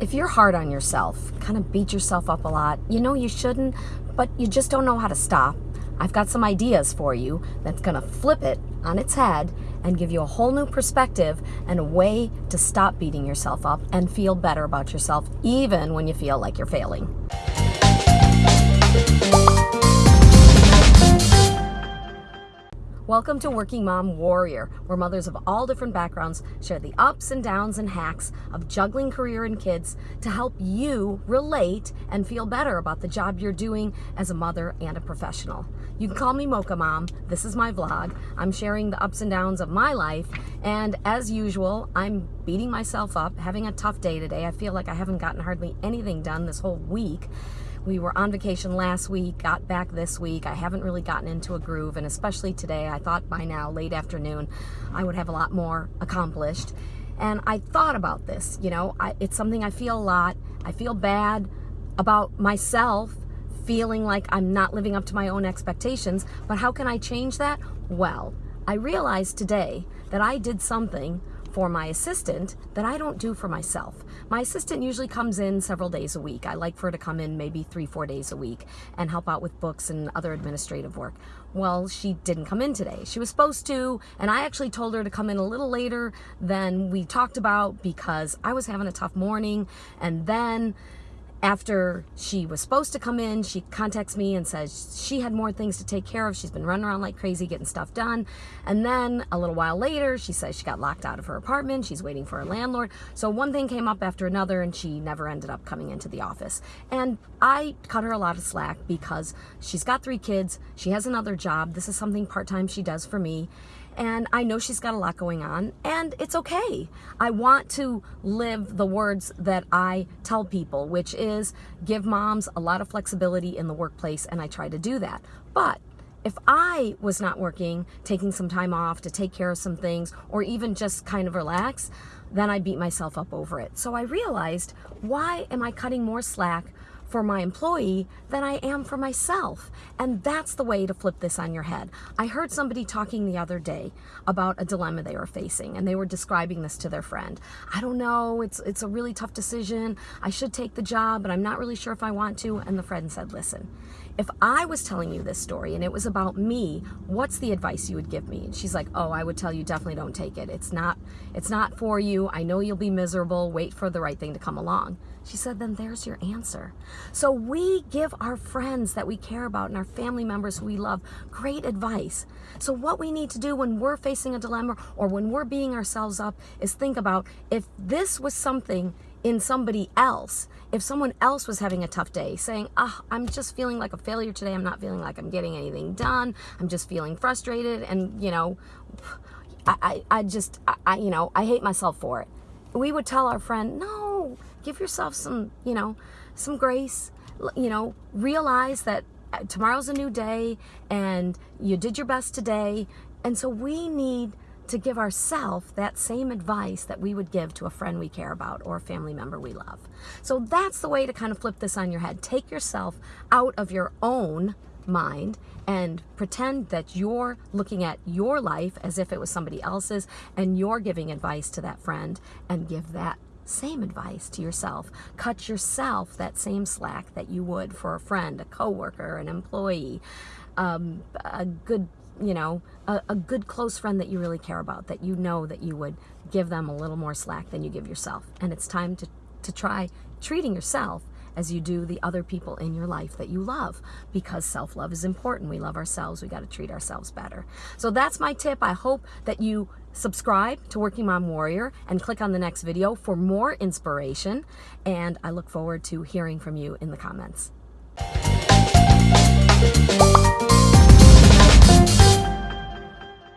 if you're hard on yourself, kind of beat yourself up a lot, you know you shouldn't, but you just don't know how to stop, I've got some ideas for you that's going to flip it on its head and give you a whole new perspective and a way to stop beating yourself up and feel better about yourself even when you feel like you're failing. Welcome to Working Mom Warrior, where mothers of all different backgrounds share the ups and downs and hacks of juggling career and kids to help you relate and feel better about the job you're doing as a mother and a professional. You can call me Mocha Mom. This is my vlog. I'm sharing the ups and downs of my life, and as usual, I'm beating myself up, having a tough day today. I feel like I haven't gotten hardly anything done this whole week. We were on vacation last week, got back this week. I haven't really gotten into a groove, and especially today, I thought by now, late afternoon, I would have a lot more accomplished. And I thought about this, you know, I, it's something I feel a lot. I feel bad about myself feeling like I'm not living up to my own expectations, but how can I change that? Well, I realized today that I did something for my assistant that I don't do for myself. My assistant usually comes in several days a week. I like for her to come in maybe three, four days a week and help out with books and other administrative work. Well, she didn't come in today. She was supposed to, and I actually told her to come in a little later than we talked about because I was having a tough morning. And then after she was supposed to come in, she contacts me and says she had more things to take care of. She's been running around like crazy getting stuff done. And then a little while later, she says she got locked out of her apartment. She's waiting for her landlord. So one thing came up after another and she never ended up coming into the office. And I cut her a lot of slack because she's got three kids. She has another job. This is something part-time she does for me and I know she's got a lot going on, and it's okay. I want to live the words that I tell people, which is give moms a lot of flexibility in the workplace, and I try to do that. But if I was not working, taking some time off to take care of some things, or even just kind of relax, then I beat myself up over it. So I realized, why am I cutting more slack for my employee than I am for myself. And that's the way to flip this on your head. I heard somebody talking the other day about a dilemma they were facing and they were describing this to their friend. I don't know, it's, it's a really tough decision. I should take the job, but I'm not really sure if I want to. And the friend said, listen, if I was telling you this story and it was about me, what's the advice you would give me? And she's like, oh, I would tell you definitely don't take it. It's not, it's not for you. I know you'll be miserable. Wait for the right thing to come along. She said, then there's your answer. So we give our friends that we care about and our family members who we love great advice. So what we need to do when we're facing a dilemma or when we're beating ourselves up is think about if this was something in somebody else, if someone else was having a tough day, saying, oh, I'm just feeling like a failure today, I'm not feeling like I'm getting anything done, I'm just feeling frustrated, and, you know, I, I, I just, I, you know, I hate myself for it. We would tell our friend, no, give yourself some, you know, some grace, you know, realize that uh, tomorrow's a new day and you did your best today. And so we need to give ourselves that same advice that we would give to a friend we care about or a family member we love. So that's the way to kind of flip this on your head. Take yourself out of your own mind and pretend that you're looking at your life as if it was somebody else's and you're giving advice to that friend and give that same advice to yourself. Cut yourself that same slack that you would for a friend, a coworker, an employee, um, a good you know, a, a, good close friend that you really care about, that you know that you would give them a little more slack than you give yourself. And it's time to, to try treating yourself as you do the other people in your life that you love because self-love is important. We love ourselves. We got to treat ourselves better. So that's my tip. I hope that you subscribe to Working Mom Warrior and click on the next video for more inspiration. And I look forward to hearing from you in the comments.